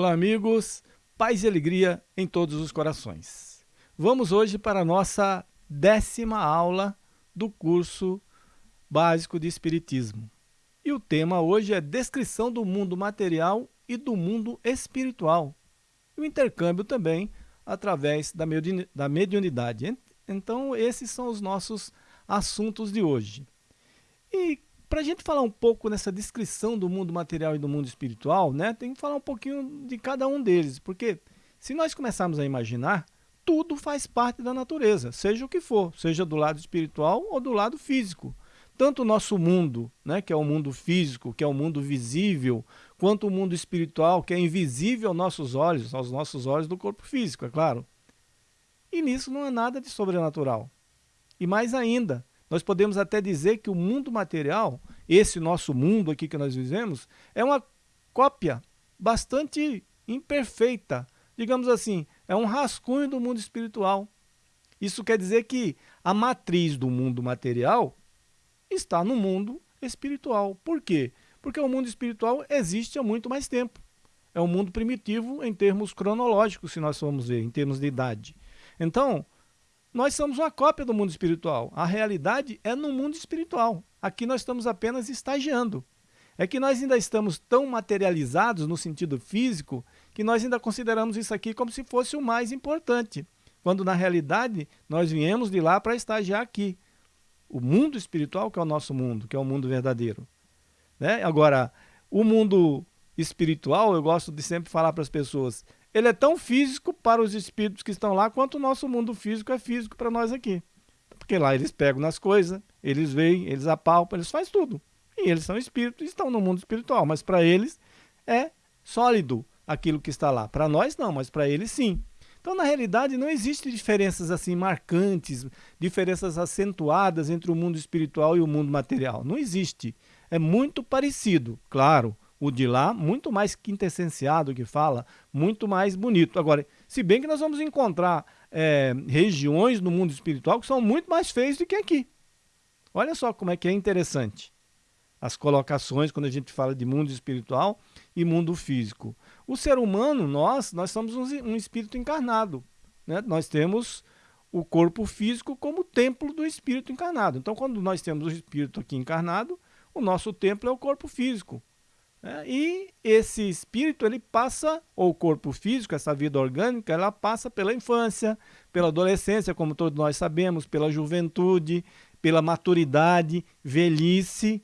Olá, amigos. Paz e alegria em todos os corações. Vamos hoje para a nossa décima aula do curso básico de Espiritismo. E o tema hoje é descrição do mundo material e do mundo espiritual. E o intercâmbio também através da mediunidade. Então, esses são os nossos assuntos de hoje. E para a gente falar um pouco nessa descrição do mundo material e do mundo espiritual, né, tem que falar um pouquinho de cada um deles, porque se nós começarmos a imaginar, tudo faz parte da natureza, seja o que for, seja do lado espiritual ou do lado físico. Tanto o nosso mundo, né, que é o mundo físico, que é o mundo visível, quanto o mundo espiritual, que é invisível aos nossos olhos, aos nossos olhos do corpo físico, é claro. E nisso não há nada de sobrenatural. E mais ainda, nós podemos até dizer que o mundo material, esse nosso mundo aqui que nós vivemos, é uma cópia bastante imperfeita. Digamos assim, é um rascunho do mundo espiritual. Isso quer dizer que a matriz do mundo material está no mundo espiritual. Por quê? Porque o mundo espiritual existe há muito mais tempo. É um mundo primitivo em termos cronológicos, se nós formos ver, em termos de idade. Então, nós somos uma cópia do mundo espiritual. A realidade é no mundo espiritual. Aqui nós estamos apenas estagiando. É que nós ainda estamos tão materializados no sentido físico que nós ainda consideramos isso aqui como se fosse o mais importante, quando na realidade nós viemos de lá para estagiar aqui. O mundo espiritual que é o nosso mundo, que é o mundo verdadeiro. Né? Agora, o mundo espiritual, eu gosto de sempre falar para as pessoas, ele é tão físico para os espíritos que estão lá, quanto o nosso mundo físico é físico para nós aqui. Porque lá eles pegam nas coisas, eles veem, eles apalpam, eles fazem tudo. E eles são espíritos e estão no mundo espiritual, mas para eles é sólido aquilo que está lá. Para nós não, mas para eles sim. Então, na realidade, não existe diferenças assim marcantes, diferenças acentuadas entre o mundo espiritual e o mundo material. Não existe. É muito parecido, claro. O de lá, muito mais quintessenciado que fala, muito mais bonito. Agora, se bem que nós vamos encontrar é, regiões no mundo espiritual que são muito mais feias do que aqui. Olha só como é que é interessante as colocações quando a gente fala de mundo espiritual e mundo físico. O ser humano, nós, nós somos um, um espírito encarnado. Né? Nós temos o corpo físico como templo do espírito encarnado. Então, quando nós temos o espírito aqui encarnado, o nosso templo é o corpo físico. É, e esse espírito ele passa, ou o corpo físico, essa vida orgânica, ela passa pela infância, pela adolescência, como todos nós sabemos, pela juventude, pela maturidade, velhice.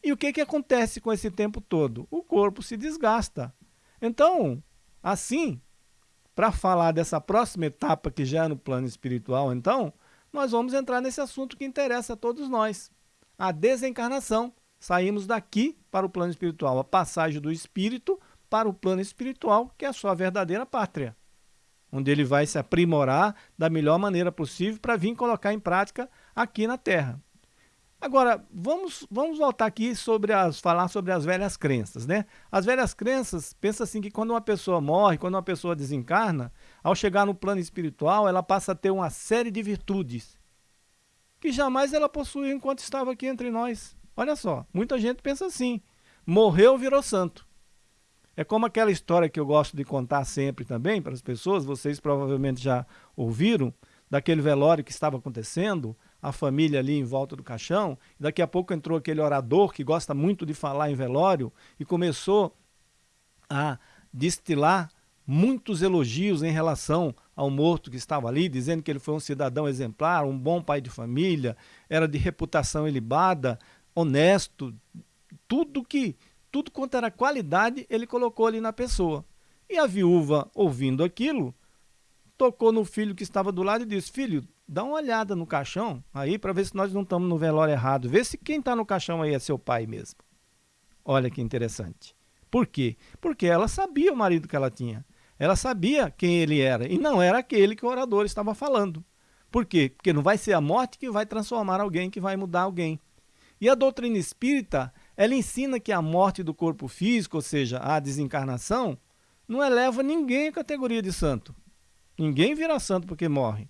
E o que, que acontece com esse tempo todo? O corpo se desgasta. Então, assim, para falar dessa próxima etapa que já é no plano espiritual, então, nós vamos entrar nesse assunto que interessa a todos nós, a desencarnação. Saímos daqui para o plano espiritual, a passagem do espírito para o plano espiritual, que é a sua verdadeira pátria, onde ele vai se aprimorar da melhor maneira possível para vir colocar em prática aqui na Terra. Agora, vamos, vamos voltar aqui sobre as, falar sobre as velhas crenças, né? As velhas crenças, pensa assim que quando uma pessoa morre, quando uma pessoa desencarna, ao chegar no plano espiritual, ela passa a ter uma série de virtudes que jamais ela possuiu enquanto estava aqui entre nós. Olha só, muita gente pensa assim, morreu, virou santo. É como aquela história que eu gosto de contar sempre também para as pessoas, vocês provavelmente já ouviram, daquele velório que estava acontecendo, a família ali em volta do caixão, daqui a pouco entrou aquele orador que gosta muito de falar em velório e começou a destilar muitos elogios em relação ao morto que estava ali, dizendo que ele foi um cidadão exemplar, um bom pai de família, era de reputação ilibada, honesto, tudo que tudo quanto era qualidade, ele colocou ali na pessoa. E a viúva, ouvindo aquilo, tocou no filho que estava do lado e disse: Filho, dá uma olhada no caixão aí para ver se nós não estamos no velório errado. Vê se quem está no caixão aí é seu pai mesmo. Olha que interessante. Por quê? Porque ela sabia o marido que ela tinha. Ela sabia quem ele era e não era aquele que o orador estava falando. Por quê? Porque não vai ser a morte que vai transformar alguém, que vai mudar alguém. E a doutrina espírita, ela ensina que a morte do corpo físico, ou seja, a desencarnação, não eleva ninguém à categoria de santo. Ninguém vira santo porque morre.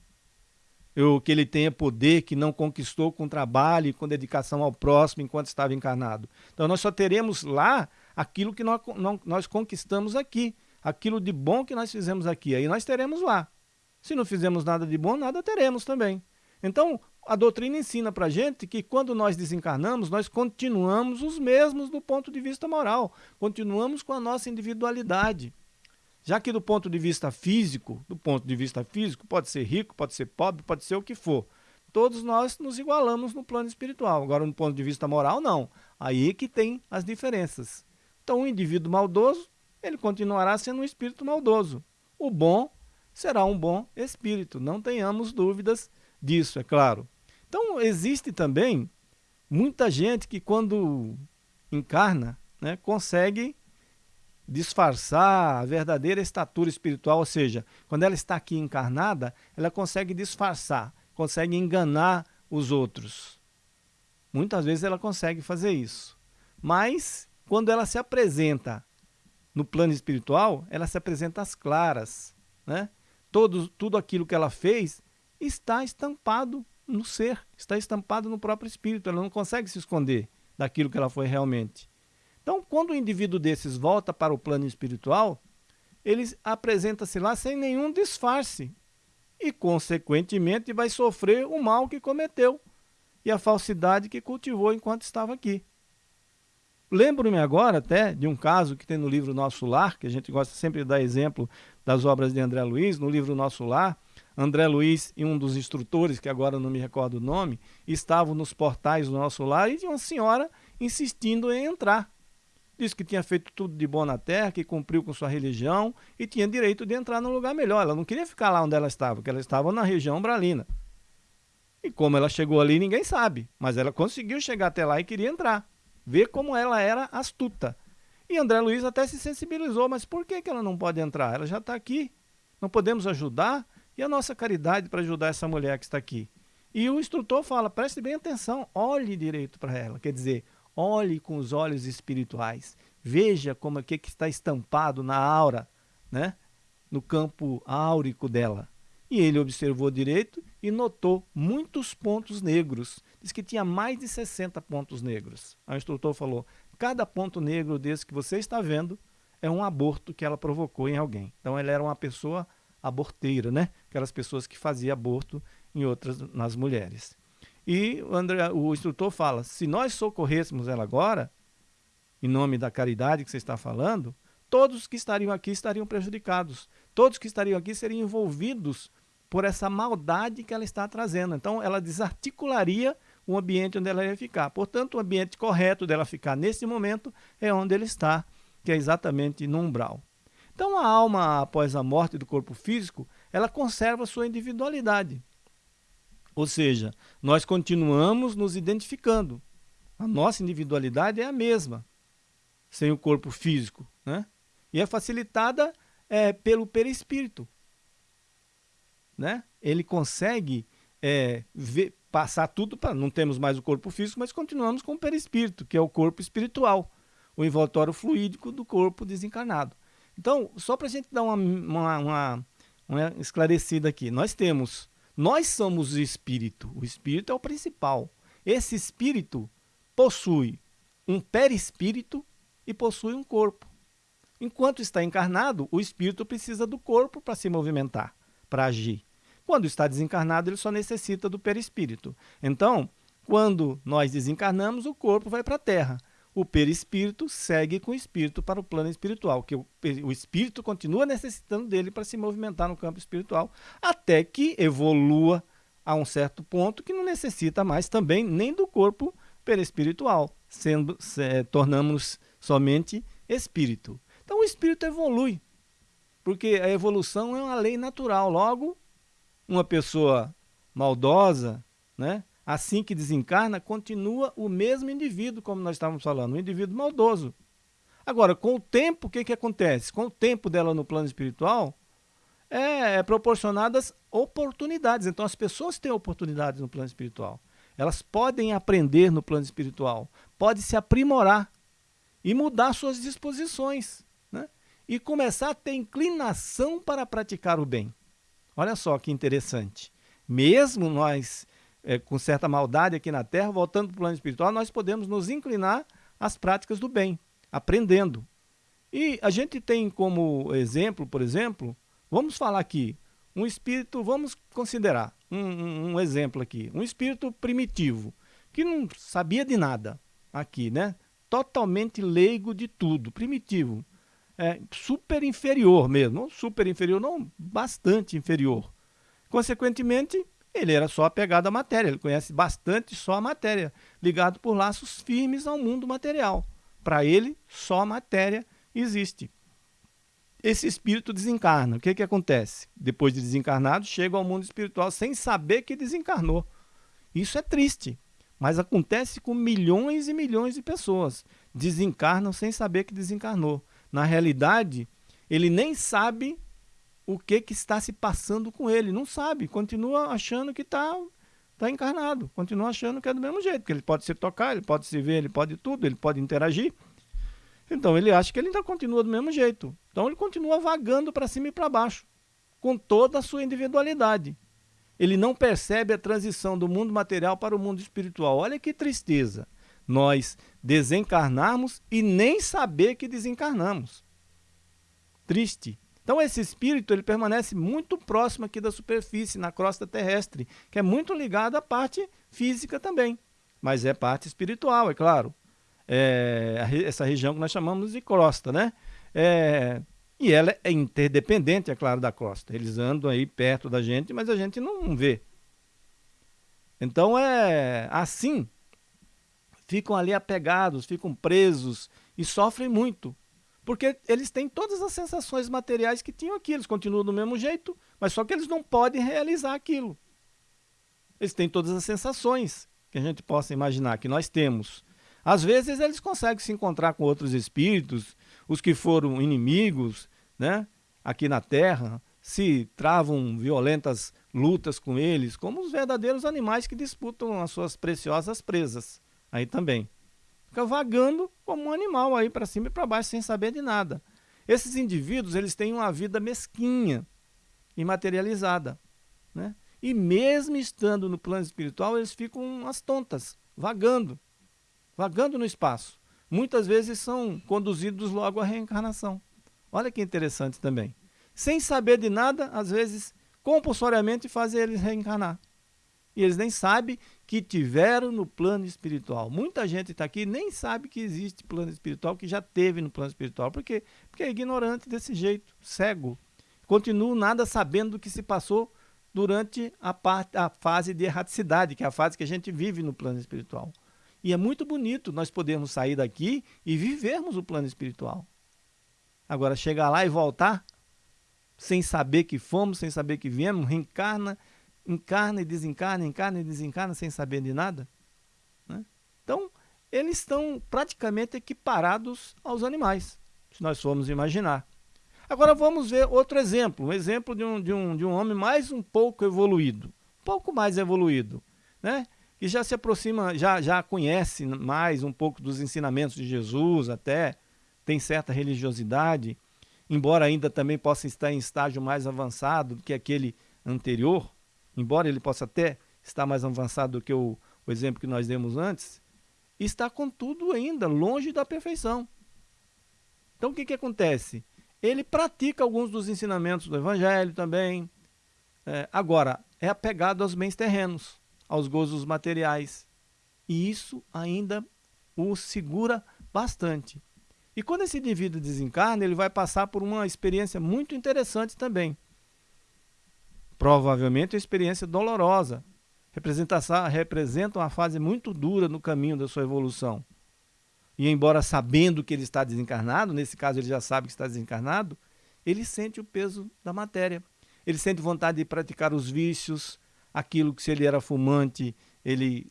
Ou que ele tenha poder que não conquistou com trabalho e com dedicação ao próximo enquanto estava encarnado. Então nós só teremos lá aquilo que nós, nós conquistamos aqui, aquilo de bom que nós fizemos aqui. Aí nós teremos lá. Se não fizemos nada de bom, nada teremos também. Então, a doutrina ensina para a gente que quando nós desencarnamos, nós continuamos os mesmos do ponto de vista moral, continuamos com a nossa individualidade. Já que do ponto de vista físico, do ponto de vista físico, pode ser rico, pode ser pobre, pode ser o que for. Todos nós nos igualamos no plano espiritual. Agora, no ponto de vista moral, não. Aí que tem as diferenças. Então, o indivíduo maldoso, ele continuará sendo um espírito maldoso. O bom será um bom espírito. Não tenhamos dúvidas disso, é claro. Então, existe também muita gente que, quando encarna, né, consegue disfarçar a verdadeira estatura espiritual, ou seja, quando ela está aqui encarnada, ela consegue disfarçar, consegue enganar os outros. Muitas vezes ela consegue fazer isso. Mas, quando ela se apresenta no plano espiritual, ela se apresenta às claras. Né? Todo, tudo aquilo que ela fez está estampado no ser, está estampado no próprio espírito. Ela não consegue se esconder daquilo que ela foi realmente. Então, quando o indivíduo desses volta para o plano espiritual, ele apresenta-se lá sem nenhum disfarce e, consequentemente, vai sofrer o mal que cometeu e a falsidade que cultivou enquanto estava aqui. Lembro-me agora até de um caso que tem no livro Nosso Lar, que a gente gosta sempre de dar exemplo das obras de André Luiz, no livro Nosso Lar, André Luiz e um dos instrutores, que agora não me recordo o nome, estavam nos portais do nosso lar e tinha uma senhora insistindo em entrar. Disse que tinha feito tudo de bom na terra, que cumpriu com sua religião e tinha direito de entrar num lugar melhor. Ela não queria ficar lá onde ela estava, porque ela estava na região umbralina. E como ela chegou ali, ninguém sabe. Mas ela conseguiu chegar até lá e queria entrar. Ver como ela era astuta. E André Luiz até se sensibilizou, mas por que, que ela não pode entrar? Ela já está aqui. Não podemos ajudar? E a nossa caridade para ajudar essa mulher que está aqui? E o instrutor fala, preste bem atenção, olhe direito para ela. Quer dizer, olhe com os olhos espirituais. Veja como é que está estampado na aura, né? no campo áurico dela. E ele observou direito e notou muitos pontos negros. Diz que tinha mais de 60 pontos negros. O instrutor falou, cada ponto negro desse que você está vendo é um aborto que ela provocou em alguém. Então ela era uma pessoa aborteira, né? Aquelas pessoas que faziam aborto em outras nas mulheres. E o, André, o instrutor fala: se nós socorrêssemos ela agora, em nome da caridade que você está falando, todos que estariam aqui estariam prejudicados. Todos que estariam aqui seriam envolvidos por essa maldade que ela está trazendo. Então, ela desarticularia o ambiente onde ela ia ficar. Portanto, o ambiente correto dela ficar nesse momento é onde ele está, que é exatamente no umbral. Então a alma, após a morte do corpo físico, ela conserva sua individualidade. Ou seja, nós continuamos nos identificando. A nossa individualidade é a mesma, sem o corpo físico. Né? E é facilitada é, pelo perispírito. Né? Ele consegue é, ver, passar tudo para. Não temos mais o corpo físico, mas continuamos com o perispírito, que é o corpo espiritual, o envoltório fluídico do corpo desencarnado. Então, só para a gente dar uma, uma, uma, uma esclarecida aqui, nós temos, nós somos o espírito, o espírito é o principal. Esse espírito possui um perispírito e possui um corpo. Enquanto está encarnado, o espírito precisa do corpo para se movimentar, para agir. Quando está desencarnado, ele só necessita do perispírito. Então, quando nós desencarnamos, o corpo vai para a Terra o perispírito segue com o espírito para o plano espiritual, que o, o espírito continua necessitando dele para se movimentar no campo espiritual, até que evolua a um certo ponto que não necessita mais também nem do corpo perispiritual, sendo se, tornamos somente espírito. Então o espírito evolui, porque a evolução é uma lei natural. Logo, uma pessoa maldosa, né, assim que desencarna, continua o mesmo indivíduo, como nós estávamos falando, um indivíduo maldoso. Agora, com o tempo, o que, que acontece? Com o tempo dela no plano espiritual, é, é proporcionadas oportunidades. Então, as pessoas têm oportunidades no plano espiritual. Elas podem aprender no plano espiritual, pode se aprimorar e mudar suas disposições né? e começar a ter inclinação para praticar o bem. Olha só que interessante. Mesmo nós é, com certa maldade aqui na Terra, voltando para o plano espiritual, nós podemos nos inclinar às práticas do bem, aprendendo. E a gente tem como exemplo, por exemplo, vamos falar aqui, um espírito, vamos considerar um, um, um exemplo aqui, um espírito primitivo, que não sabia de nada aqui, né? Totalmente leigo de tudo, primitivo, é, super inferior mesmo, super inferior, não, bastante inferior. Consequentemente, ele era só apegado à matéria, ele conhece bastante só a matéria, ligado por laços firmes ao mundo material. Para ele, só a matéria existe. Esse espírito desencarna. O que, que acontece? Depois de desencarnado, chega ao mundo espiritual sem saber que desencarnou. Isso é triste, mas acontece com milhões e milhões de pessoas. Desencarnam sem saber que desencarnou. Na realidade, ele nem sabe o que, que está se passando com ele. Não sabe, continua achando que está tá encarnado, continua achando que é do mesmo jeito, que ele pode se tocar, ele pode se ver, ele pode tudo, ele pode interagir. Então ele acha que ele ainda continua do mesmo jeito. Então ele continua vagando para cima e para baixo, com toda a sua individualidade. Ele não percebe a transição do mundo material para o mundo espiritual. Olha que tristeza. Nós desencarnarmos e nem saber que desencarnamos. Triste. Então esse espírito ele permanece muito próximo aqui da superfície, na crosta terrestre, que é muito ligado à parte física também, mas é parte espiritual, é claro. É, essa região que nós chamamos de crosta, né? É, e ela é interdependente, é claro, da crosta. Eles andam aí perto da gente, mas a gente não vê. Então é assim, ficam ali apegados, ficam presos e sofrem muito porque eles têm todas as sensações materiais que tinham aqui, eles continuam do mesmo jeito, mas só que eles não podem realizar aquilo. Eles têm todas as sensações que a gente possa imaginar, que nós temos. Às vezes eles conseguem se encontrar com outros espíritos, os que foram inimigos, né, aqui na Terra, se travam violentas lutas com eles, como os verdadeiros animais que disputam as suas preciosas presas, aí também. Fica vagando como um animal aí para cima e para baixo sem saber de nada. Esses indivíduos eles têm uma vida mesquinha e materializada. Né? E mesmo estando no plano espiritual, eles ficam as tontas, vagando, vagando no espaço. Muitas vezes são conduzidos logo à reencarnação. Olha que interessante também. Sem saber de nada, às vezes, compulsoriamente fazem eles reencarnar e eles nem sabem que tiveram no plano espiritual. Muita gente está aqui nem sabe que existe plano espiritual, que já teve no plano espiritual. Por quê? Porque é ignorante desse jeito, cego. Continua nada sabendo do que se passou durante a, parte, a fase de erraticidade, que é a fase que a gente vive no plano espiritual. E é muito bonito nós podermos sair daqui e vivermos o plano espiritual. Agora, chegar lá e voltar sem saber que fomos, sem saber que viemos, reencarna encarna e desencarna, encarna e desencarna sem saber de nada. Né? Então, eles estão praticamente equiparados aos animais, se nós formos imaginar. Agora vamos ver outro exemplo, um exemplo de um, de um, de um homem mais um pouco evoluído, um pouco mais evoluído, né? que já se aproxima, já, já conhece mais um pouco dos ensinamentos de Jesus, até tem certa religiosidade, embora ainda também possa estar em estágio mais avançado do que aquele anterior, embora ele possa até estar mais avançado do que o, o exemplo que nós demos antes, está contudo ainda longe da perfeição. Então o que, que acontece? Ele pratica alguns dos ensinamentos do Evangelho também. É, agora, é apegado aos bens terrenos, aos gozos materiais. E isso ainda o segura bastante. E quando esse indivíduo desencarna, ele vai passar por uma experiência muito interessante também. Provavelmente uma experiência dolorosa. Representa uma fase muito dura no caminho da sua evolução. E embora sabendo que ele está desencarnado, nesse caso ele já sabe que está desencarnado, ele sente o peso da matéria. Ele sente vontade de praticar os vícios, aquilo que se ele era fumante, ele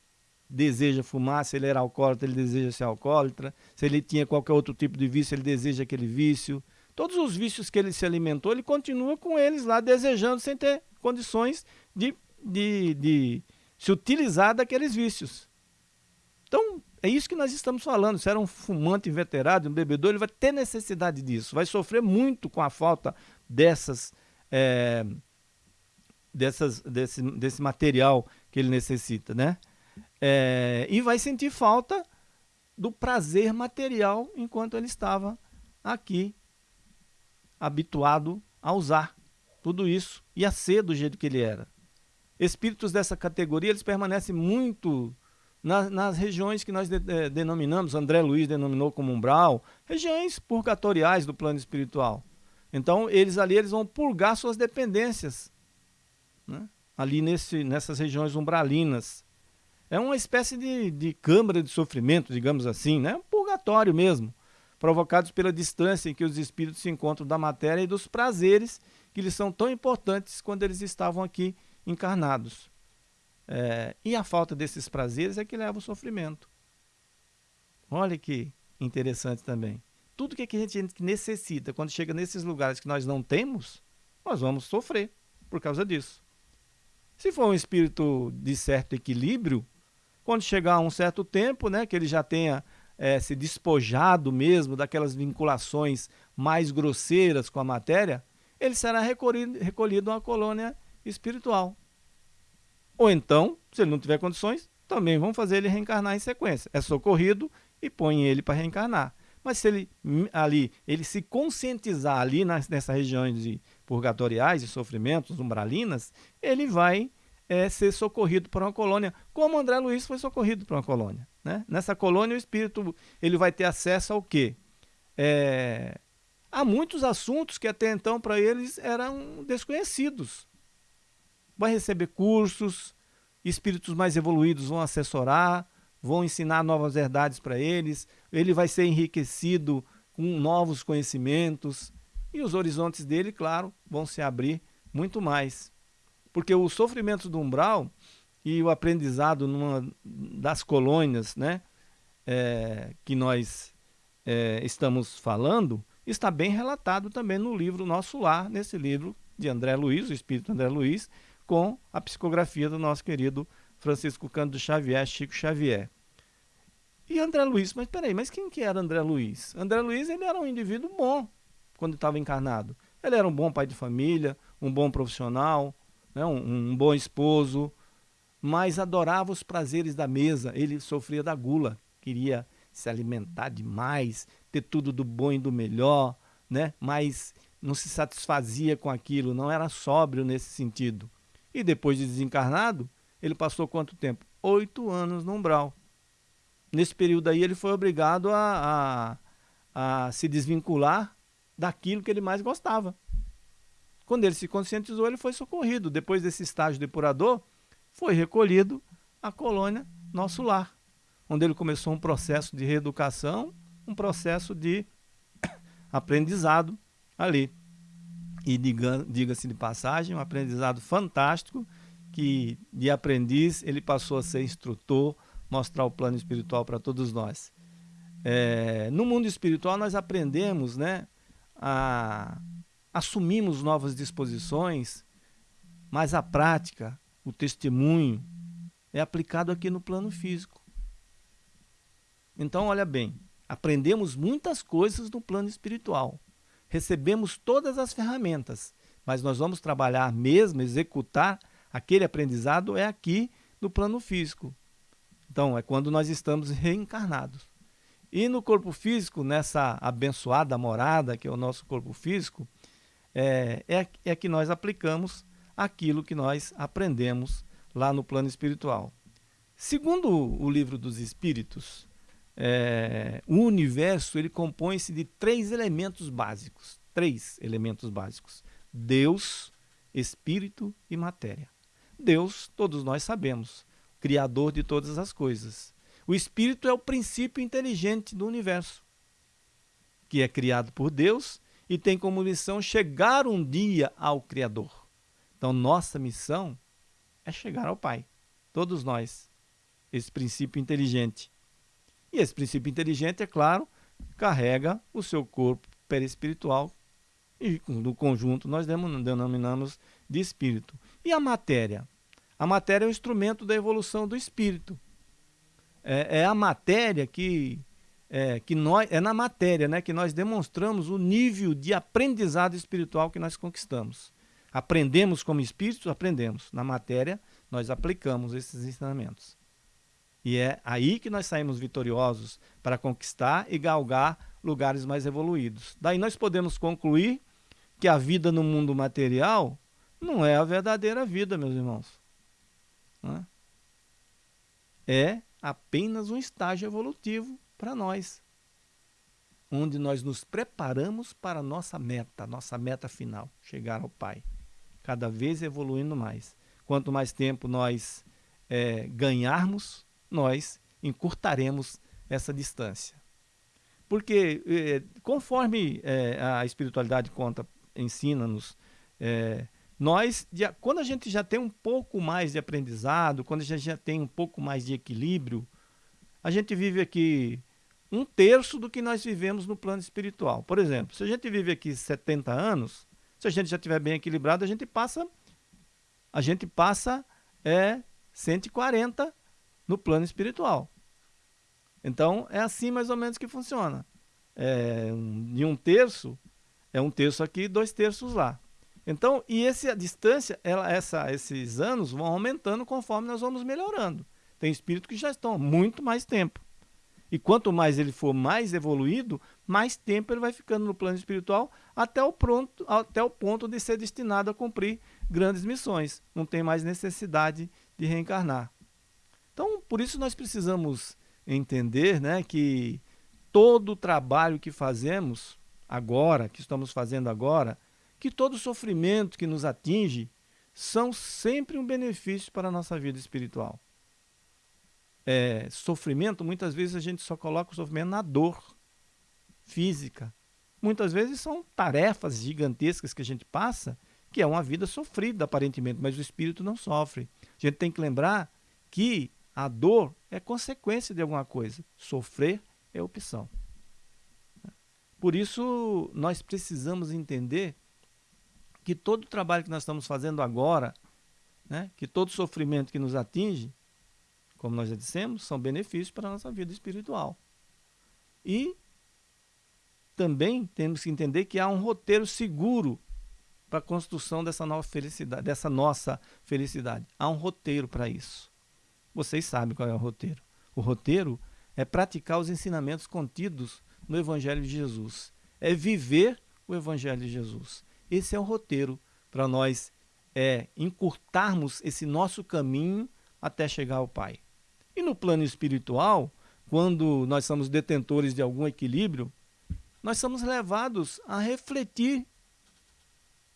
deseja fumar, se ele era alcoólatra, ele deseja ser alcoólatra, se ele tinha qualquer outro tipo de vício, ele deseja aquele vício. Todos os vícios que ele se alimentou, ele continua com eles lá, desejando sem ter condições de, de, de se utilizar daqueles vícios. Então, É isso que nós estamos falando. Se era um fumante inveterado, um bebedor, ele vai ter necessidade disso. Vai sofrer muito com a falta dessas, é, dessas desse, desse material que ele necessita, né? É, e vai sentir falta do prazer material enquanto ele estava aqui habituado a usar tudo isso e a ser do jeito que ele era. Espíritos dessa categoria, eles permanecem muito nas, nas regiões que nós de, de, denominamos, André Luiz denominou como umbral, regiões purgatoriais do plano espiritual. Então, eles ali eles vão purgar suas dependências, né? ali nesse, nessas regiões umbralinas. É uma espécie de, de câmara de sofrimento, digamos assim, né? um purgatório mesmo, provocados pela distância em que os espíritos se encontram da matéria e dos prazeres que lhes são tão importantes quando eles estavam aqui encarnados. É, e a falta desses prazeres é que leva ao sofrimento. Olha que interessante também. Tudo que a gente necessita, quando chega nesses lugares que nós não temos, nós vamos sofrer por causa disso. Se for um espírito de certo equilíbrio, quando chegar a um certo tempo, né, que ele já tenha é, se despojado mesmo daquelas vinculações mais grosseiras com a matéria, ele será recolhido, recolhido a uma colônia espiritual. Ou então, se ele não tiver condições, também vão fazer ele reencarnar em sequência. É socorrido e põe ele para reencarnar. Mas se ele ali, ele se conscientizar ali nas, nessas regiões de purgatoriais, de sofrimentos, umbralinas, ele vai é, ser socorrido para uma colônia, como André Luiz foi socorrido para uma colônia. Né? Nessa colônia, o espírito ele vai ter acesso ao quê? É, há muitos assuntos que até então para eles eram desconhecidos. Vai receber cursos, espíritos mais evoluídos vão assessorar, vão ensinar novas verdades para eles, ele vai ser enriquecido com novos conhecimentos e os horizontes dele, claro, vão se abrir muito mais. Porque o sofrimento do umbral e o aprendizado numa das colônias né, é, que nós é, estamos falando, está bem relatado também no livro Nosso Lar, nesse livro de André Luiz, o Espírito André Luiz, com a psicografia do nosso querido Francisco Cândido Xavier, Chico Xavier. E André Luiz, mas peraí, mas quem que era André Luiz? André Luiz ele era um indivíduo bom quando estava encarnado. Ele era um bom pai de família, um bom profissional, né, um, um bom esposo, mas adorava os prazeres da mesa. Ele sofria da gula, queria se alimentar demais, ter tudo do bom e do melhor, né? mas não se satisfazia com aquilo, não era sóbrio nesse sentido. E depois de desencarnado, ele passou quanto tempo? Oito anos no umbral. Nesse período aí, ele foi obrigado a, a, a se desvincular daquilo que ele mais gostava. Quando ele se conscientizou, ele foi socorrido. Depois desse estágio depurador, foi recolhido à colônia Nosso Lar onde ele começou um processo de reeducação, um processo de aprendizado ali. E diga-se de passagem, um aprendizado fantástico, que de aprendiz ele passou a ser instrutor, mostrar o plano espiritual para todos nós. É, no mundo espiritual nós aprendemos, né, a, assumimos novas disposições, mas a prática, o testemunho, é aplicado aqui no plano físico. Então, olha bem, aprendemos muitas coisas no plano espiritual. Recebemos todas as ferramentas, mas nós vamos trabalhar mesmo, executar aquele aprendizado é aqui no plano físico. Então, é quando nós estamos reencarnados. E no corpo físico, nessa abençoada morada que é o nosso corpo físico, é, é, é que nós aplicamos aquilo que nós aprendemos lá no plano espiritual. Segundo o livro dos Espíritos, é, o universo ele compõe-se de três elementos básicos. Três elementos básicos: Deus, Espírito e matéria. Deus, todos nós sabemos, Criador de todas as coisas. O Espírito é o princípio inteligente do universo, que é criado por Deus e tem como missão chegar um dia ao Criador. Então, nossa missão é chegar ao Pai. Todos nós. Esse princípio inteligente. E esse princípio inteligente, é claro, carrega o seu corpo perispiritual e no conjunto nós denominamos de espírito. E a matéria? A matéria é o instrumento da evolução do espírito. é, é a matéria que é, que nós é na matéria, né, que nós demonstramos o nível de aprendizado espiritual que nós conquistamos. Aprendemos como espíritos, aprendemos. Na matéria, nós aplicamos esses ensinamentos. E é aí que nós saímos vitoriosos para conquistar e galgar lugares mais evoluídos. Daí nós podemos concluir que a vida no mundo material não é a verdadeira vida, meus irmãos. É? é apenas um estágio evolutivo para nós, onde nós nos preparamos para a nossa meta, nossa meta final, chegar ao Pai, cada vez evoluindo mais. Quanto mais tempo nós é, ganharmos, nós encurtaremos essa distância. Porque, é, conforme é, a espiritualidade conta, ensina-nos, é, nós, quando a gente já tem um pouco mais de aprendizado, quando a gente já tem um pouco mais de equilíbrio, a gente vive aqui um terço do que nós vivemos no plano espiritual. Por exemplo, se a gente vive aqui 70 anos, se a gente já estiver bem equilibrado, a gente passa a gente passa é 140 no plano espiritual. Então, é assim mais ou menos que funciona. É, de um terço, é um terço aqui, dois terços lá. Então, e esse, a distância, ela, essa, esses anos vão aumentando conforme nós vamos melhorando. Tem espíritos que já estão há muito mais tempo. E quanto mais ele for mais evoluído, mais tempo ele vai ficando no plano espiritual até o, pronto, até o ponto de ser destinado a cumprir grandes missões. Não tem mais necessidade de reencarnar. Então, por isso nós precisamos entender né, que todo o trabalho que fazemos agora, que estamos fazendo agora, que todo sofrimento que nos atinge são sempre um benefício para a nossa vida espiritual. É, sofrimento, muitas vezes a gente só coloca o sofrimento na dor física. Muitas vezes são tarefas gigantescas que a gente passa, que é uma vida sofrida aparentemente, mas o espírito não sofre. A gente tem que lembrar que a dor é consequência de alguma coisa. Sofrer é opção. Por isso, nós precisamos entender que todo o trabalho que nós estamos fazendo agora, né, que todo sofrimento que nos atinge, como nós já dissemos, são benefícios para a nossa vida espiritual. E também temos que entender que há um roteiro seguro para a construção dessa nova felicidade, dessa nossa felicidade. Há um roteiro para isso. Vocês sabem qual é o roteiro. O roteiro é praticar os ensinamentos contidos no Evangelho de Jesus. É viver o Evangelho de Jesus. Esse é o roteiro para nós é, encurtarmos esse nosso caminho até chegar ao Pai. E no plano espiritual, quando nós somos detentores de algum equilíbrio, nós somos levados a refletir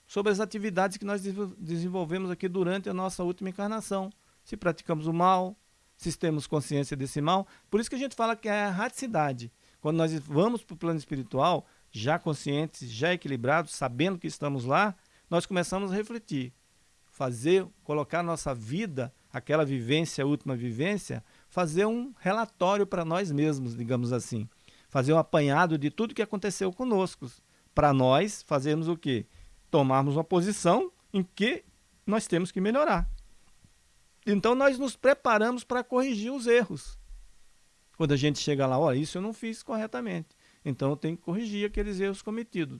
sobre as atividades que nós desenvolvemos aqui durante a nossa última encarnação. Se praticamos o mal, se temos consciência desse mal. Por isso que a gente fala que é a raticidade. Quando nós vamos para o plano espiritual, já conscientes, já equilibrados, sabendo que estamos lá, nós começamos a refletir, fazer, colocar nossa vida, aquela vivência, a última vivência, fazer um relatório para nós mesmos, digamos assim. Fazer um apanhado de tudo que aconteceu conosco. Para nós fazermos o quê? Tomarmos uma posição em que nós temos que melhorar. Então nós nos preparamos para corrigir os erros. Quando a gente chega lá, olha, isso eu não fiz corretamente. Então eu tenho que corrigir aqueles erros cometidos.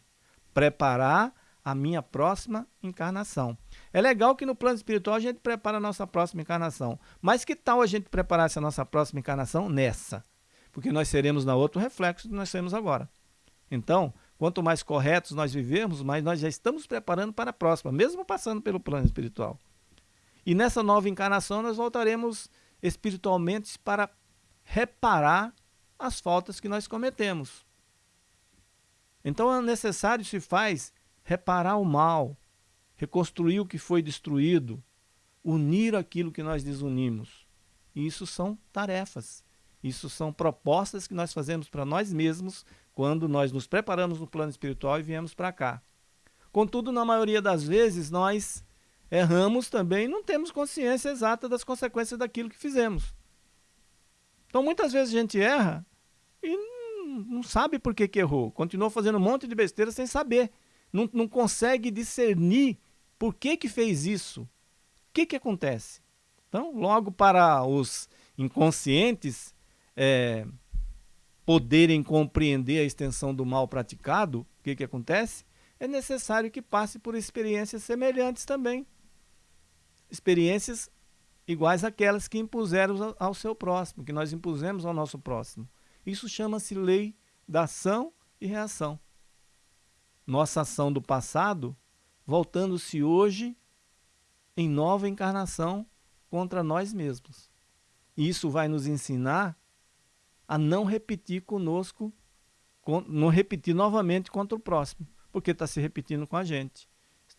Preparar a minha próxima encarnação. É legal que no plano espiritual a gente prepara a nossa próxima encarnação. Mas que tal a gente preparar essa nossa próxima encarnação nessa? Porque nós seremos na outra reflexo do que nós seremos agora. Então, quanto mais corretos nós vivermos, mais nós já estamos preparando para a próxima, mesmo passando pelo plano espiritual. E nessa nova encarnação nós voltaremos espiritualmente para reparar as faltas que nós cometemos. Então é necessário se faz reparar o mal, reconstruir o que foi destruído, unir aquilo que nós desunimos. Isso são tarefas, isso são propostas que nós fazemos para nós mesmos quando nós nos preparamos no plano espiritual e viemos para cá. Contudo, na maioria das vezes, nós erramos também e não temos consciência exata das consequências daquilo que fizemos. Então, muitas vezes a gente erra e não sabe por que, que errou. Continua fazendo um monte de besteira sem saber. Não, não consegue discernir por que, que fez isso. O que, que acontece? Então, logo para os inconscientes, é, poderem compreender a extensão do mal praticado, o que, que acontece? É necessário que passe por experiências semelhantes também. Experiências iguais àquelas que impuseram ao seu próximo, que nós impusemos ao nosso próximo. Isso chama-se lei da ação e reação. Nossa ação do passado voltando-se hoje em nova encarnação contra nós mesmos. Isso vai nos ensinar a não repetir conosco, não repetir novamente contra o próximo, porque está se repetindo com a gente.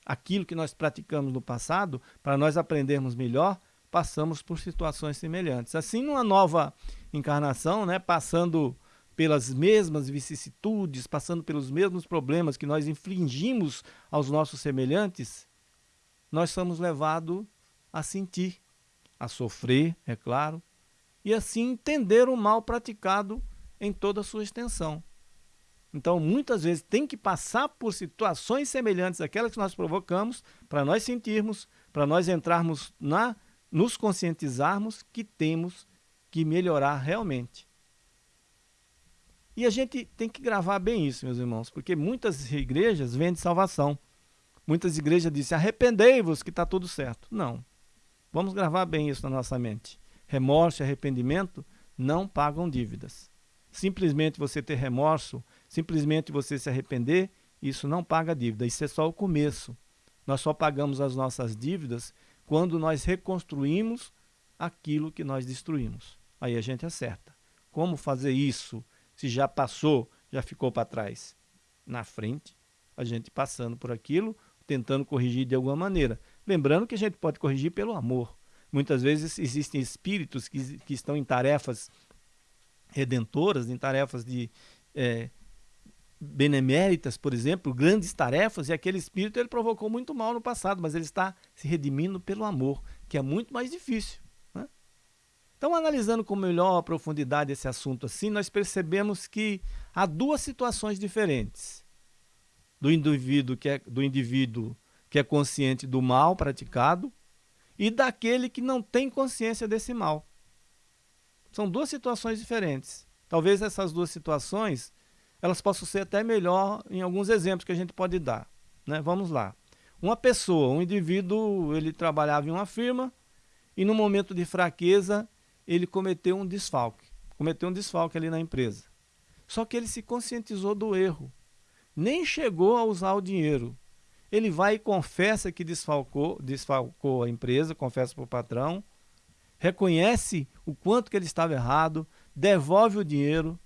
Aquilo que nós praticamos no passado, para nós aprendermos melhor, passamos por situações semelhantes. Assim, numa nova encarnação, né, passando pelas mesmas vicissitudes, passando pelos mesmos problemas que nós infligimos aos nossos semelhantes, nós somos levados a sentir, a sofrer, é claro, e assim entender o mal praticado em toda a sua extensão. Então, muitas vezes tem que passar por situações semelhantes àquelas que nós provocamos para nós sentirmos, para nós entrarmos na nos conscientizarmos que temos que melhorar realmente. E a gente tem que gravar bem isso, meus irmãos, porque muitas igrejas vendem salvação. Muitas igrejas dizem, arrependei-vos que está tudo certo. Não. Vamos gravar bem isso na nossa mente. Remorso e arrependimento não pagam dívidas. Simplesmente você ter remorso, simplesmente você se arrepender, isso não paga dívida. Isso é só o começo. Nós só pagamos as nossas dívidas quando nós reconstruímos aquilo que nós destruímos. Aí a gente acerta. Como fazer isso? Se já passou, já ficou para trás. Na frente, a gente passando por aquilo, tentando corrigir de alguma maneira. Lembrando que a gente pode corrigir pelo amor. Muitas vezes existem espíritos que, que estão em tarefas redentoras, em tarefas de é, beneméritas, por exemplo, grandes tarefas, e aquele espírito ele provocou muito mal no passado, mas ele está se redimindo pelo amor, que é muito mais difícil. Então, analisando com melhor profundidade esse assunto assim, nós percebemos que há duas situações diferentes do indivíduo que é, do indivíduo que é consciente do mal praticado e daquele que não tem consciência desse mal. São duas situações diferentes. Talvez essas duas situações elas possam ser até melhor em alguns exemplos que a gente pode dar. Né? Vamos lá. Uma pessoa, um indivíduo, ele trabalhava em uma firma e no momento de fraqueza ele cometeu um desfalque. Cometeu um desfalque ali na empresa. Só que ele se conscientizou do erro. Nem chegou a usar o dinheiro. Ele vai e confessa que desfalcou, desfalcou a empresa, confessa para o patrão, reconhece o quanto que ele estava errado, devolve o dinheiro.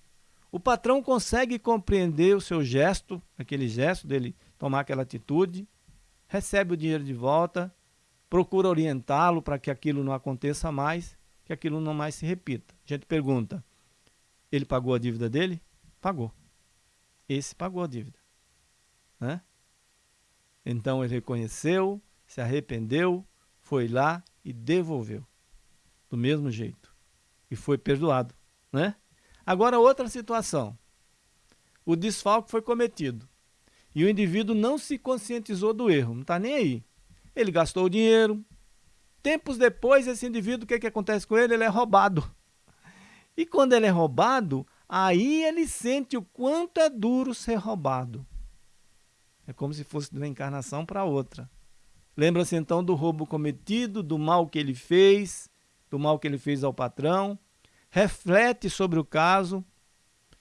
O patrão consegue compreender o seu gesto, aquele gesto dele tomar aquela atitude, recebe o dinheiro de volta, procura orientá-lo para que aquilo não aconteça mais que aquilo não mais se repita. A gente pergunta: ele pagou a dívida dele? Pagou. Esse pagou a dívida. Né? Então ele reconheceu, se arrependeu, foi lá e devolveu. Do mesmo jeito. E foi perdoado. Né? Agora, outra situação. O desfalque foi cometido. E o indivíduo não se conscientizou do erro, não está nem aí. Ele gastou o dinheiro, Tempos depois, esse indivíduo, o que, que acontece com ele? Ele é roubado. E quando ele é roubado, aí ele sente o quanto é duro ser roubado. É como se fosse de uma encarnação para outra. Lembra-se então do roubo cometido, do mal que ele fez, do mal que ele fez ao patrão. Reflete sobre o caso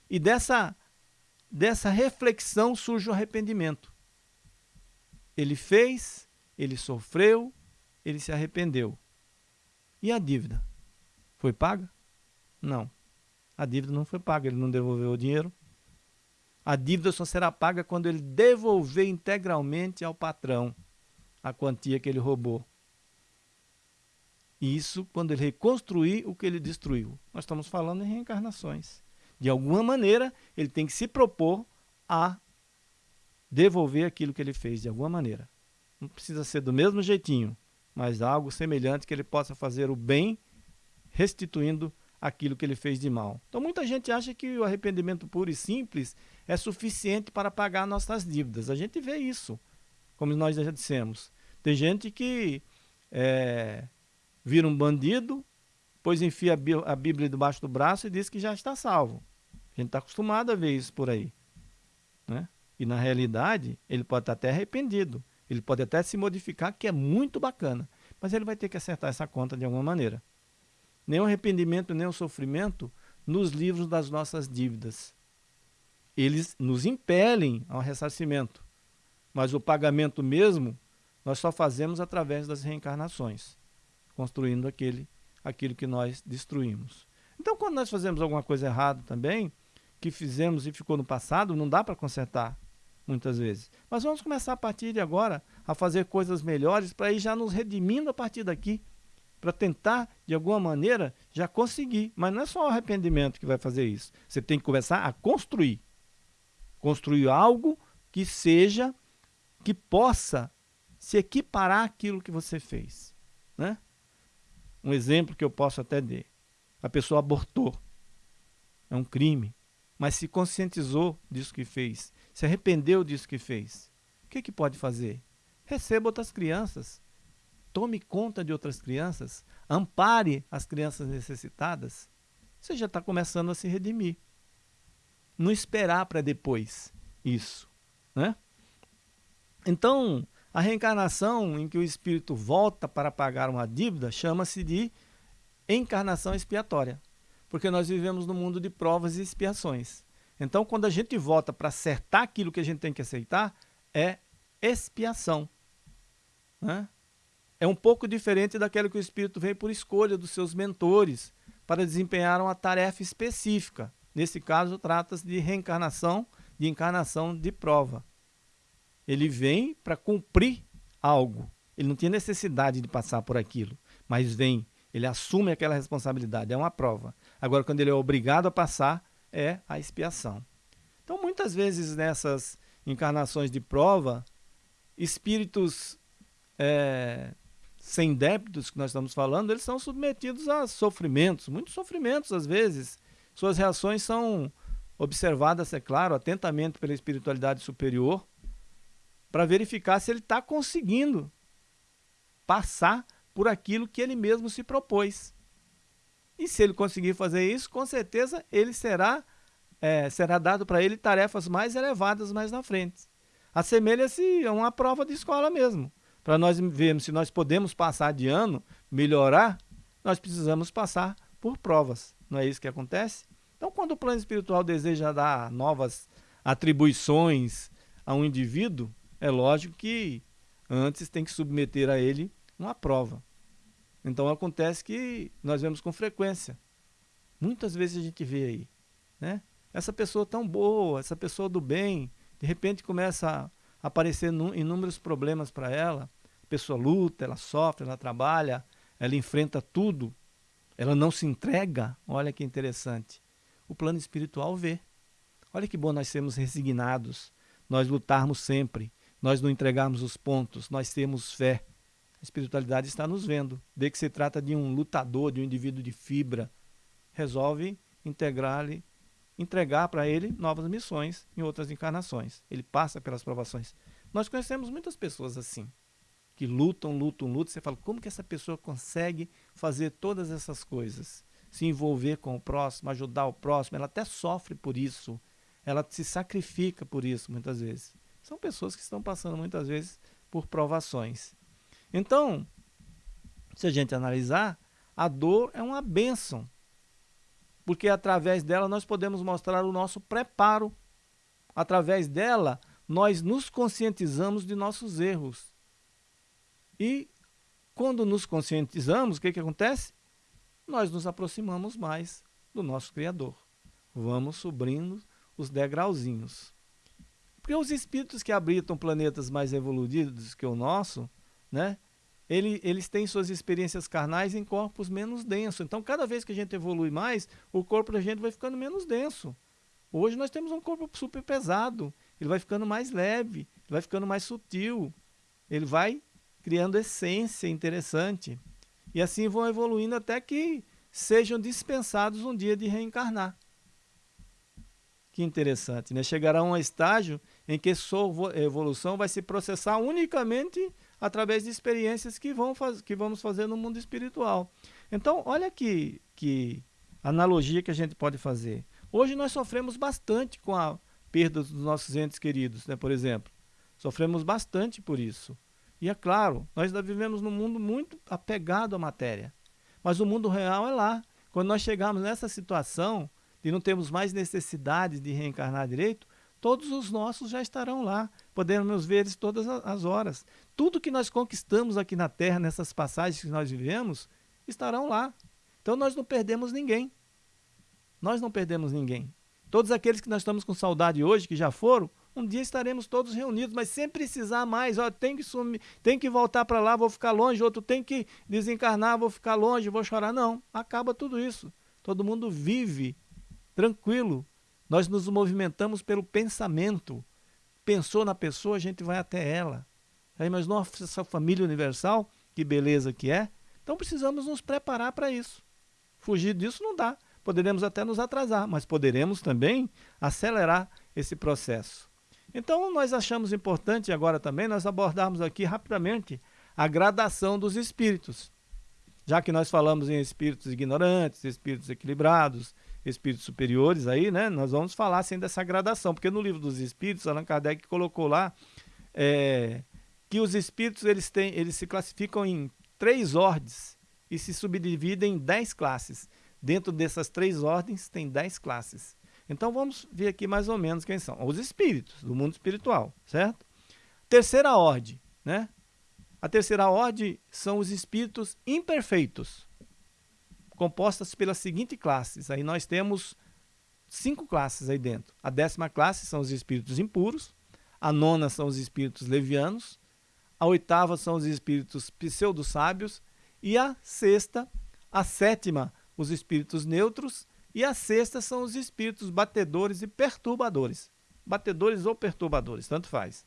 e dessa, dessa reflexão surge o arrependimento. Ele fez, ele sofreu, ele se arrependeu. E a dívida? Foi paga? Não. A dívida não foi paga, ele não devolveu o dinheiro. A dívida só será paga quando ele devolver integralmente ao patrão a quantia que ele roubou. Isso quando ele reconstruir o que ele destruiu. Nós estamos falando em reencarnações. De alguma maneira, ele tem que se propor a devolver aquilo que ele fez, de alguma maneira. Não precisa ser do mesmo jeitinho, mas algo semelhante que ele possa fazer o bem, restituindo aquilo que ele fez de mal. Então muita gente acha que o arrependimento puro e simples é suficiente para pagar nossas dívidas. A gente vê isso, como nós já dissemos. Tem gente que é, vira um bandido, depois enfia a Bíblia debaixo do braço e diz que já está salvo. A gente está acostumado a ver isso por aí. Né? E na realidade, ele pode estar até arrependido. Ele pode até se modificar, que é muito bacana. Mas ele vai ter que acertar essa conta de alguma maneira. Nem o arrependimento, nem o sofrimento nos livros das nossas dívidas. Eles nos impelem ao ressarcimento. Mas o pagamento mesmo, nós só fazemos através das reencarnações, construindo aquele, aquilo que nós destruímos. Então, quando nós fazemos alguma coisa errada também, que fizemos e ficou no passado, não dá para consertar muitas vezes. Mas vamos começar a partir de agora a fazer coisas melhores para ir já nos redimindo a partir daqui, para tentar, de alguma maneira, já conseguir. Mas não é só o arrependimento que vai fazer isso. Você tem que começar a construir. Construir algo que seja, que possa se equiparar àquilo que você fez. Né? Um exemplo que eu posso até dar. A pessoa abortou. É um crime. Mas se conscientizou disso que fez se arrependeu disso que fez, o que, que pode fazer? Receba outras crianças, tome conta de outras crianças, ampare as crianças necessitadas. Você já está começando a se redimir. Não esperar para depois isso. Né? Então, a reencarnação em que o espírito volta para pagar uma dívida chama-se de encarnação expiatória, porque nós vivemos no mundo de provas e expiações. Então, quando a gente volta para acertar aquilo que a gente tem que aceitar, é expiação. Né? É um pouco diferente daquilo que o Espírito vem por escolha dos seus mentores para desempenhar uma tarefa específica. Nesse caso, trata-se de reencarnação, de encarnação de prova. Ele vem para cumprir algo. Ele não tinha necessidade de passar por aquilo, mas vem, ele assume aquela responsabilidade, é uma prova. Agora, quando ele é obrigado a passar, é a expiação. Então, muitas vezes nessas encarnações de prova, espíritos é, sem débitos que nós estamos falando, eles são submetidos a sofrimentos, muitos sofrimentos às vezes. Suas reações são observadas, é claro, atentamente pela espiritualidade superior, para verificar se ele está conseguindo passar por aquilo que ele mesmo se propôs. E se ele conseguir fazer isso, com certeza ele será, é, será dado para ele tarefas mais elevadas mais na frente. Assemelha-se a uma prova de escola mesmo. Para nós vermos se nós podemos passar de ano, melhorar, nós precisamos passar por provas. Não é isso que acontece? Então, quando o plano espiritual deseja dar novas atribuições a um indivíduo, é lógico que antes tem que submeter a ele uma prova. Então acontece que nós vemos com frequência. Muitas vezes a gente vê aí, né? Essa pessoa tão boa, essa pessoa do bem, de repente começa a aparecer inúmeros problemas para ela. A pessoa luta, ela sofre, ela trabalha, ela enfrenta tudo. Ela não se entrega. Olha que interessante. O plano espiritual vê. Olha que bom nós sermos resignados, nós lutarmos sempre, nós não entregarmos os pontos, nós temos fé espiritualidade está nos vendo. Vê que se trata de um lutador, de um indivíduo de fibra. Resolve integrar-lhe, entregar para ele novas missões em outras encarnações. Ele passa pelas provações. Nós conhecemos muitas pessoas assim, que lutam, lutam, lutam. Você fala, como que essa pessoa consegue fazer todas essas coisas? Se envolver com o próximo, ajudar o próximo. Ela até sofre por isso. Ela se sacrifica por isso, muitas vezes. São pessoas que estão passando, muitas vezes, por provações. Então, se a gente analisar, a dor é uma bênção, porque através dela nós podemos mostrar o nosso preparo. Através dela, nós nos conscientizamos de nossos erros. E quando nos conscientizamos, o que, que acontece? Nós nos aproximamos mais do nosso Criador. Vamos subindo os degrauzinhos. Porque os espíritos que habitam planetas mais evoluídos que o nosso, né, ele, eles têm suas experiências carnais em corpos menos densos. Então, cada vez que a gente evolui mais, o corpo da gente vai ficando menos denso. Hoje nós temos um corpo super pesado, ele vai ficando mais leve, vai ficando mais sutil, ele vai criando essência interessante. E assim vão evoluindo até que sejam dispensados um dia de reencarnar. Que interessante, né? Chegará a um estágio em que sua evolução vai se processar unicamente através de experiências que, vão faz, que vamos fazer no mundo espiritual. Então, olha que, que analogia que a gente pode fazer. Hoje nós sofremos bastante com a perda dos nossos entes queridos, né, por exemplo. Sofremos bastante por isso. E é claro, nós ainda vivemos num mundo muito apegado à matéria. Mas o mundo real é lá. Quando nós chegarmos nessa situação de não termos mais necessidade de reencarnar direito, todos os nossos já estarão lá. Podemos ver todas as horas. Tudo que nós conquistamos aqui na Terra, nessas passagens que nós vivemos, estarão lá. Então nós não perdemos ninguém. Nós não perdemos ninguém. Todos aqueles que nós estamos com saudade hoje, que já foram, um dia estaremos todos reunidos, mas sem precisar mais, ó, tem que sumir, tem que voltar para lá, vou ficar longe, outro tem que desencarnar, vou ficar longe, vou chorar. Não, acaba tudo isso. Todo mundo vive tranquilo. Nós nos movimentamos pelo pensamento. Pensou na pessoa, a gente vai até ela. Aí, mas nossa família universal, que beleza que é. Então precisamos nos preparar para isso. Fugir disso não dá. Poderemos até nos atrasar, mas poderemos também acelerar esse processo. Então, nós achamos importante agora também nós abordarmos aqui rapidamente a gradação dos espíritos. Já que nós falamos em espíritos ignorantes, espíritos equilibrados, espíritos superiores aí, né? Nós vamos falar assim dessa gradação, porque no livro dos espíritos, Allan Kardec colocou lá é, que os espíritos eles, têm, eles se classificam em três ordens e se subdividem em dez classes. Dentro dessas três ordens tem dez classes. Então vamos ver aqui mais ou menos quem são. Os espíritos do mundo espiritual, certo? Terceira ordem, né? A terceira ordem são os espíritos imperfeitos, compostas pelas seguintes classes. Aí nós temos cinco classes aí dentro. A décima classe são os espíritos impuros, a nona são os espíritos levianos, a oitava são os espíritos pseudo-sábios e a sexta, a sétima, os espíritos neutros e a sexta são os espíritos batedores e perturbadores. Batedores ou perturbadores, tanto faz.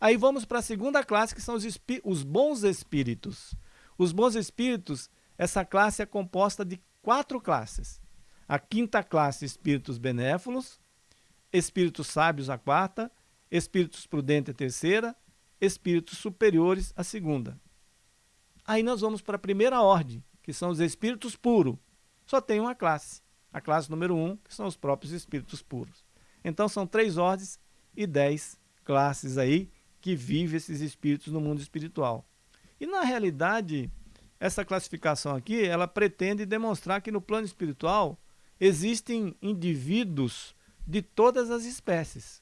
Aí vamos para a segunda classe, que são os, os bons espíritos. Os bons espíritos, essa classe é composta de quatro classes. A quinta classe, espíritos benévolos, espíritos sábios, a quarta, espíritos prudentes, a terceira, espíritos superiores, a segunda. Aí nós vamos para a primeira ordem, que são os espíritos puros. Só tem uma classe. A classe número 1, um, que são os próprios espíritos puros. Então são três ordens e dez classes aí que vivem esses espíritos no mundo espiritual. E na realidade, essa classificação aqui, ela pretende demonstrar que no plano espiritual existem indivíduos de todas as espécies.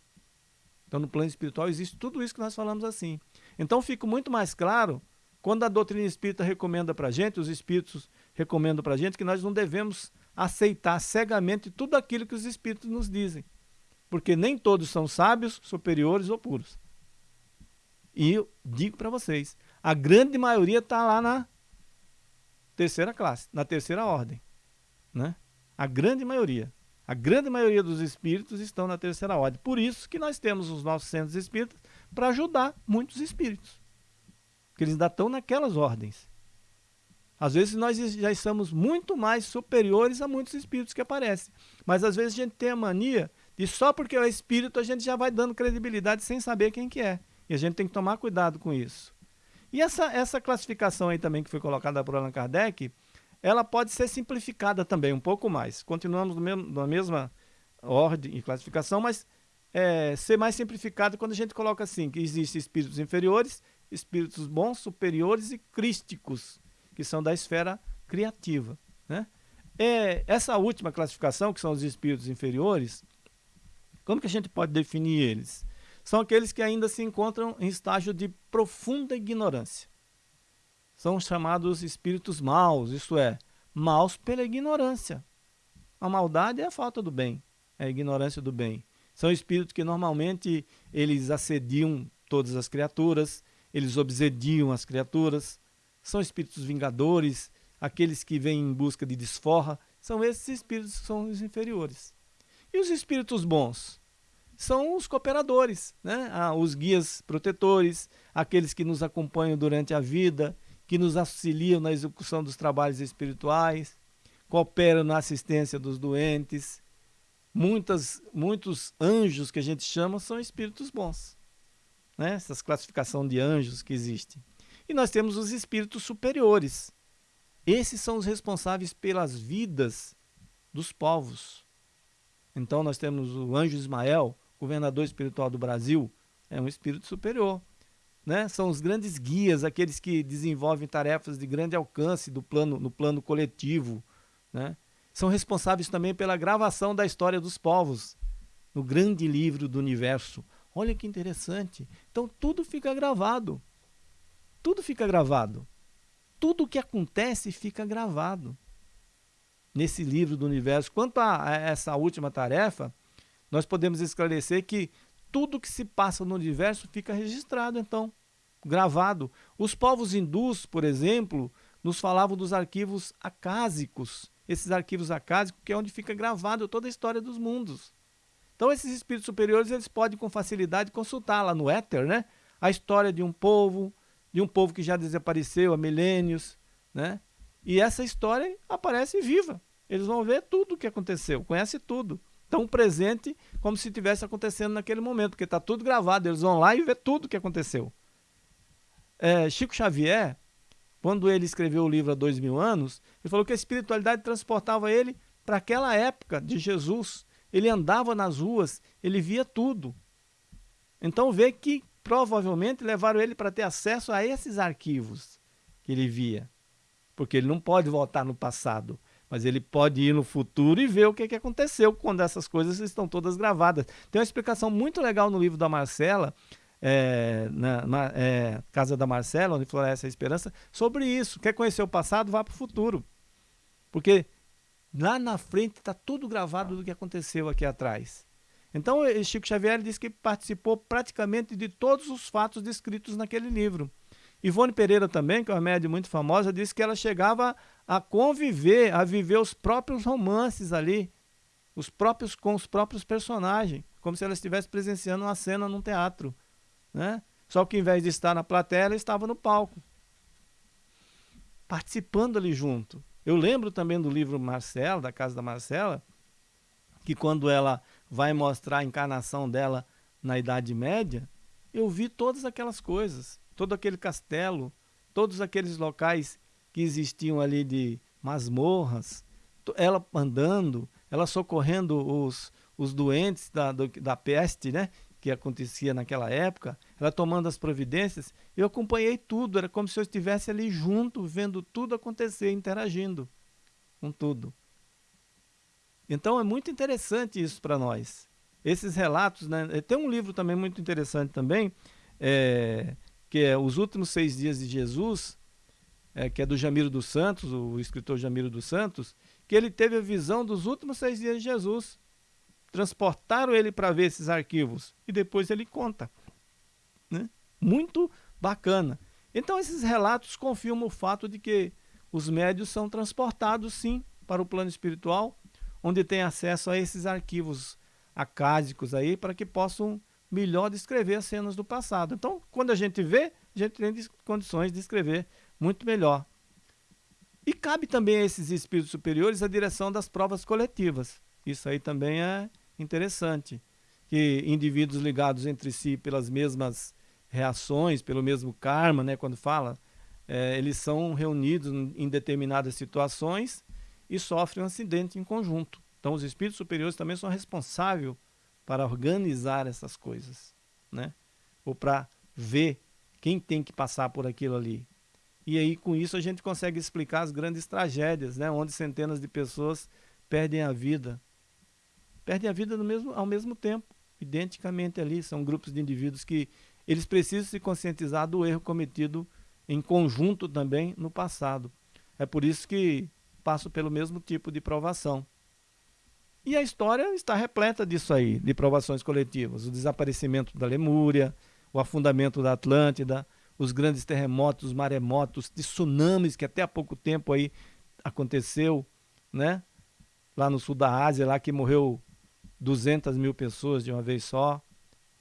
Então no plano espiritual existe tudo isso que nós falamos assim. Então fica muito mais claro quando a doutrina espírita recomenda para a gente, os espíritos recomendam para a gente, que nós não devemos aceitar cegamente tudo aquilo que os espíritos nos dizem. Porque nem todos são sábios, superiores ou puros. E eu digo para vocês, a grande maioria está lá na terceira classe, na terceira ordem. Né? A grande maioria. A grande maioria dos espíritos estão na terceira ordem. Por isso que nós temos os nossos centros espíritas para ajudar muitos espíritos. Porque eles ainda estão naquelas ordens. Às vezes nós já estamos muito mais superiores a muitos espíritos que aparecem. Mas às vezes a gente tem a mania de só porque é espírito a gente já vai dando credibilidade sem saber quem que é. E a gente tem que tomar cuidado com isso. E essa, essa classificação aí também que foi colocada por Allan Kardec, ela pode ser simplificada também um pouco mais. Continuamos mesmo, na mesma ordem e classificação, mas é, ser mais simplificado quando a gente coloca assim, que existem espíritos inferiores, espíritos bons, superiores e crísticos que são da esfera criativa. Né? É, essa última classificação, que são os espíritos inferiores, como que a gente pode definir eles? São aqueles que ainda se encontram em estágio de profunda ignorância. São chamados espíritos maus, isto é, maus pela ignorância. A maldade é a falta do bem, é a ignorância do bem. São espíritos que normalmente eles assediam todas as criaturas, eles obsediam as criaturas, são espíritos vingadores, aqueles que vêm em busca de desforra, são esses espíritos que são os inferiores. E os espíritos bons? São os cooperadores, né? Ah, os guias protetores, aqueles que nos acompanham durante a vida, que nos auxiliam na execução dos trabalhos espirituais, cooperam na assistência dos doentes. Muitas, muitos anjos que a gente chama são espíritos bons. Né? Essas classificação de anjos que existem. E nós temos os espíritos superiores. Esses são os responsáveis pelas vidas dos povos. Então nós temos o anjo Ismael, governador espiritual do Brasil, é um espírito superior. Né? São os grandes guias, aqueles que desenvolvem tarefas de grande alcance do plano, no plano coletivo. Né? São responsáveis também pela gravação da história dos povos no grande livro do universo. Olha que interessante. Então tudo fica gravado. Tudo fica gravado. Tudo o que acontece fica gravado nesse livro do universo. Quanto a essa última tarefa, nós podemos esclarecer que tudo que se passa no universo fica registrado, então, gravado. Os povos hindus, por exemplo, nos falavam dos arquivos acásicos. Esses arquivos acásicos que é onde fica gravado toda a história dos mundos. Então esses espíritos superiores, eles podem com facilidade consultar lá no éter, né? A história de um povo, de um povo que já desapareceu há milênios, né? E essa história aparece viva. Eles vão ver tudo o que aconteceu, conhece tudo. Tão presente como se estivesse acontecendo naquele momento, porque está tudo gravado. Eles vão lá e vê tudo o que aconteceu. É, Chico Xavier, quando ele escreveu o livro há dois mil anos, ele falou que a espiritualidade transportava ele para aquela época de Jesus. Ele andava nas ruas, ele via tudo. Então vê que provavelmente levaram ele para ter acesso a esses arquivos que ele via porque ele não pode voltar no passado, mas ele pode ir no futuro e ver o que, que aconteceu quando essas coisas estão todas gravadas. Tem uma explicação muito legal no livro da Marcela, é, na, na é, Casa da Marcela, onde floresce a esperança, sobre isso. Quer conhecer o passado, vá para o futuro. Porque lá na frente está tudo gravado do que aconteceu aqui atrás. Então, Chico Xavier disse que participou praticamente de todos os fatos descritos naquele livro. Ivone Pereira também, que é uma média muito famosa, disse que ela chegava a conviver, a viver os próprios romances ali, os próprios com os próprios personagens, como se ela estivesse presenciando uma cena num teatro, né? Só que em vez de estar na plateia, ela estava no palco, participando ali junto. Eu lembro também do livro Marcela, da casa da Marcela, que quando ela vai mostrar a encarnação dela na Idade Média, eu vi todas aquelas coisas todo aquele castelo, todos aqueles locais que existiam ali de masmorras, ela andando, ela socorrendo os, os doentes da, do, da peste, né? Que acontecia naquela época, ela tomando as providências, eu acompanhei tudo, era como se eu estivesse ali junto, vendo tudo acontecer, interagindo com tudo. Então é muito interessante isso para nós. Esses relatos, né? Tem um livro também muito interessante também, é, que é Os Últimos Seis Dias de Jesus, é, que é do Jamiro dos Santos, o escritor Jamiro dos Santos, que ele teve a visão dos últimos seis dias de Jesus. Transportaram ele para ver esses arquivos e depois ele conta. Né? Muito bacana. Então esses relatos confirmam o fato de que os médios são transportados sim para o plano espiritual, onde tem acesso a esses arquivos acásicos aí para que possam melhor descrever as cenas do passado. Então, quando a gente vê, a gente tem condições de escrever muito melhor. E cabe também a esses espíritos superiores a direção das provas coletivas. Isso aí também é interessante. Que indivíduos ligados entre si pelas mesmas reações, pelo mesmo karma, né, quando fala, é, eles são reunidos em determinadas situações e sofrem um acidente em conjunto. Então, os espíritos superiores também são responsáveis para organizar essas coisas, né? Ou para ver quem tem que passar por aquilo ali. E aí com isso a gente consegue explicar as grandes tragédias, né? Onde centenas de pessoas perdem a vida. Perdem a vida mesmo, ao mesmo tempo, identicamente ali. São grupos de indivíduos que eles precisam se conscientizar do erro cometido em conjunto também no passado. É por isso que passo pelo mesmo tipo de provação. E a história está repleta disso aí, de provações coletivas. O desaparecimento da Lemúria, o afundamento da Atlântida, os grandes terremotos, os maremotos, tsunamis que até há pouco tempo aí aconteceu, né? Lá no sul da Ásia, lá que morreu 200 mil pessoas de uma vez só.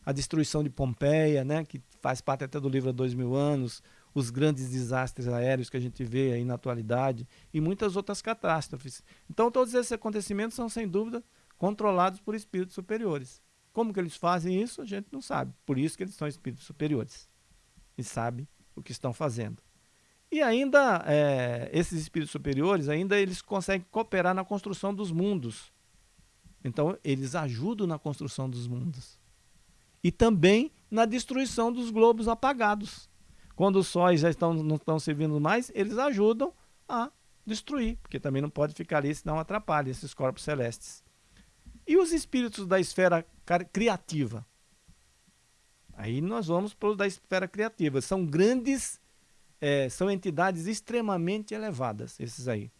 A destruição de Pompeia, né? Que faz parte até do livro há dois mil anos os grandes desastres aéreos que a gente vê aí na atualidade e muitas outras catástrofes. Então todos esses acontecimentos são sem dúvida controlados por espíritos superiores. Como que eles fazem isso, a gente não sabe. Por isso que eles são espíritos superiores. E sabe o que estão fazendo. E ainda, é, esses espíritos superiores, ainda eles conseguem cooperar na construção dos mundos. Então, eles ajudam na construção dos mundos. E também na destruição dos globos apagados. Quando os sóis já estão, não estão servindo mais, eles ajudam a destruir, porque também não pode ficar ali, senão atrapalha esses corpos celestes. E os espíritos da esfera criativa? Aí nós vamos para os da esfera criativa. São grandes, é, são entidades extremamente elevadas, esses aí.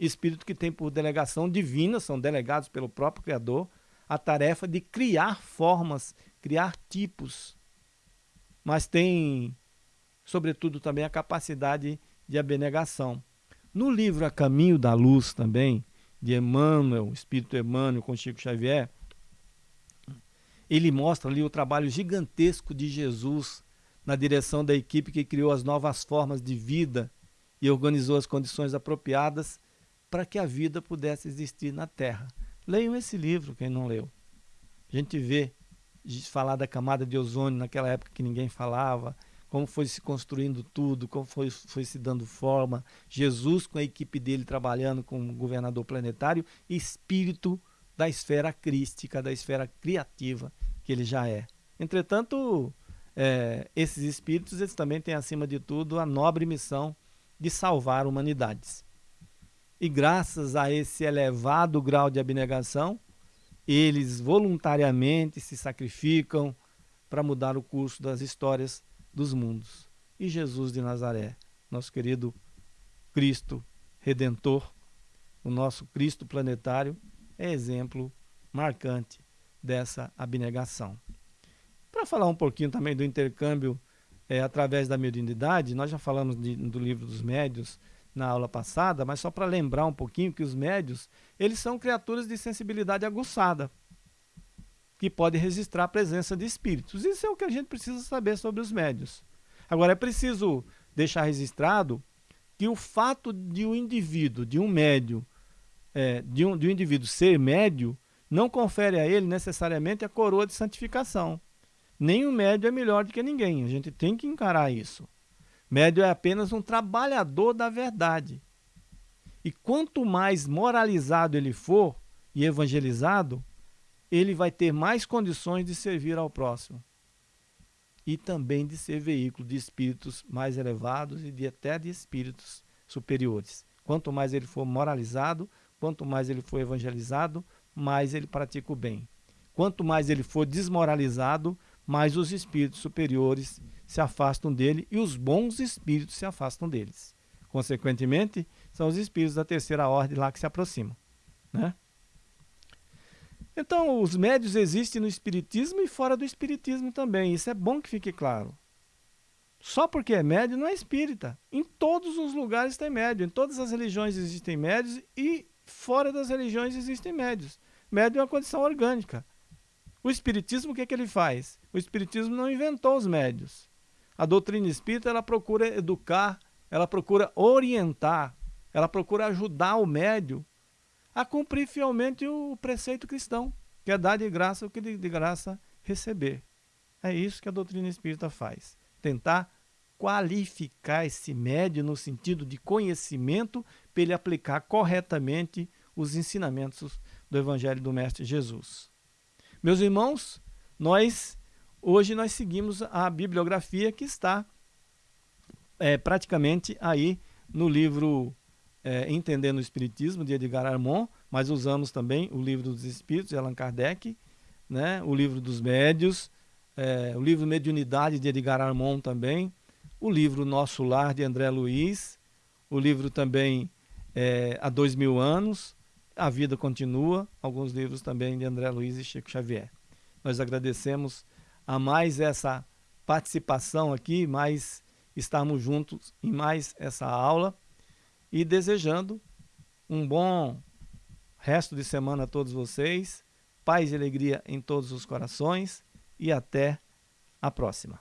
Espírito que tem por delegação divina, são delegados pelo próprio Criador, a tarefa de criar formas, criar tipos. Mas tem, sobretudo, também a capacidade de abnegação. No livro A Caminho da Luz também, de Emmanuel, Espírito Emmanuel com Chico Xavier, ele mostra ali o trabalho gigantesco de Jesus na direção da equipe que criou as novas formas de vida e organizou as condições apropriadas para que a vida pudesse existir na Terra. Leiam esse livro, quem não leu. A gente vê falar da camada de ozônio naquela época que ninguém falava, como foi se construindo tudo, como foi, foi se dando forma. Jesus com a equipe dele trabalhando como governador planetário, espírito da esfera crística, da esfera criativa que ele já é. Entretanto, é, esses espíritos eles também têm, acima de tudo, a nobre missão de salvar humanidades. E graças a esse elevado grau de abnegação, eles voluntariamente se sacrificam para mudar o curso das histórias dos mundos. E Jesus de Nazaré, nosso querido Cristo Redentor, o nosso Cristo planetário, é exemplo marcante dessa abnegação. Para falar um pouquinho também do intercâmbio é, através da mediunidade, nós já falamos de, do livro dos médios na aula passada, mas só para lembrar um pouquinho que os médios, eles são criaturas de sensibilidade aguçada que pode registrar a presença de espíritos. Isso é o que a gente precisa saber sobre os médios. Agora, é preciso deixar registrado que o fato de um indivíduo, de um médio, é, de, um, de um indivíduo ser médio, não confere a ele necessariamente a coroa de santificação. O médio é melhor do que ninguém. A gente tem que encarar isso. Médio é apenas um trabalhador da verdade. E quanto mais moralizado ele for e evangelizado, ele vai ter mais condições de servir ao próximo e também de ser veículo de espíritos mais elevados e de até de espíritos superiores. Quanto mais ele for moralizado, quanto mais ele for evangelizado, mais ele pratica o bem. Quanto mais ele for desmoralizado, mais os espíritos superiores se afastam dele e os bons espíritos se afastam deles. Consequentemente, são os espíritos da terceira ordem lá que se aproximam. Né? Então, os médios existem no espiritismo e fora do espiritismo também. Isso é bom que fique claro. Só porque é médio não é espírita. Em todos os lugares tem médio. Em todas as religiões existem médios e fora das religiões existem médios. Médio é uma condição orgânica. O espiritismo, o que, é que ele faz? O espiritismo não inventou os médios. A doutrina espírita ela procura educar, ela procura orientar, ela procura ajudar o médio a cumprir fielmente o preceito cristão, que é dar de graça o que de, graça receber. É isso que a doutrina espírita faz. Tentar qualificar esse médio no sentido de conhecimento para ele aplicar corretamente os ensinamentos do Evangelho do Mestre Jesus. Meus irmãos, nós hoje nós seguimos a bibliografia que está é, praticamente aí no livro é, Entendendo o Espiritismo, de Edgar Armand, mas usamos também o Livro dos Espíritos, de Allan Kardec, né? o Livro dos Médios, é, o livro Mediunidade, de Edgar Armand também, o livro Nosso Lar, de André Luiz, o livro também é, Há Dois Mil Anos, A Vida Continua, alguns livros também de André Luiz e Chico Xavier. Nós agradecemos a mais essa participação aqui, mais estarmos juntos em mais essa aula e desejando um bom resto de semana a todos vocês, paz e alegria em todos os corações e até a próxima.